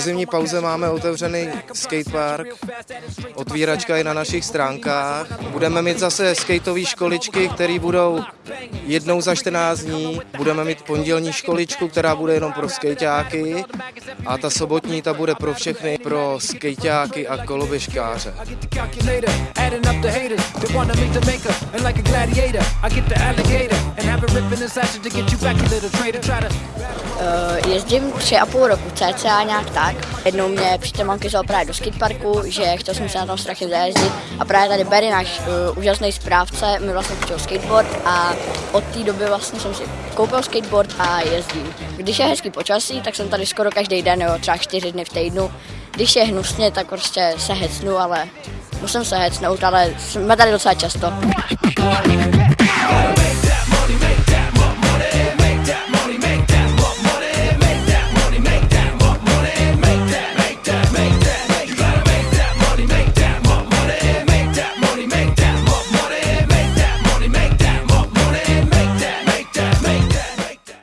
zimní pauze máme otevřený skatepark, otvíračka je na našich stránkách. Budeme mít zase skateové školičky, které budou jednou za 14 dní. Budeme mít pondělní školičku, která bude jenom pro skejťáky a ta sobotní ta bude pro všechny, pro skejťáky a koloběžkáře. Uh, jezdím tři a půl roku, cca nějak tak. Jednou mě přítel mamky vzal právě do skateparku, že chtěl jsem se na tom strašně zajezdit a právě tady Barry, náš uh, úžasný správce, mi vlastně půjčil skateboard a od té doby vlastně jsem si koupil skateboard a jezdím. Když je hezký počasí, tak jsem tady skoro každý den, jo, třeba čtyři dny v týdnu. Když je hnusně, tak prostě se hecnu, ale musím se hecnout, ale jsme tady docela často.